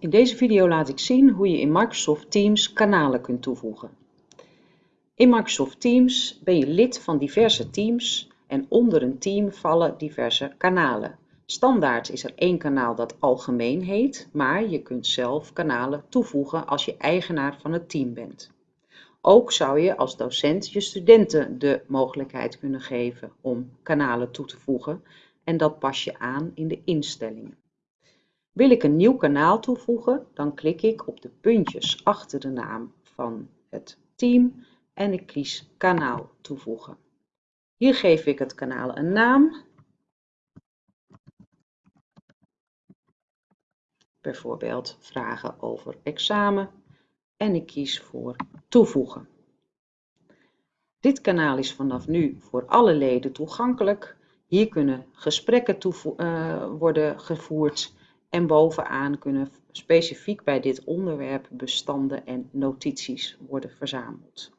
In deze video laat ik zien hoe je in Microsoft Teams kanalen kunt toevoegen. In Microsoft Teams ben je lid van diverse teams en onder een team vallen diverse kanalen. Standaard is er één kanaal dat algemeen heet, maar je kunt zelf kanalen toevoegen als je eigenaar van het team bent. Ook zou je als docent je studenten de mogelijkheid kunnen geven om kanalen toe te voegen en dat pas je aan in de instellingen. Wil ik een nieuw kanaal toevoegen, dan klik ik op de puntjes achter de naam van het team en ik kies kanaal toevoegen. Hier geef ik het kanaal een naam. Bijvoorbeeld vragen over examen en ik kies voor toevoegen. Dit kanaal is vanaf nu voor alle leden toegankelijk. Hier kunnen gesprekken uh, worden gevoerd en bovenaan kunnen specifiek bij dit onderwerp bestanden en notities worden verzameld.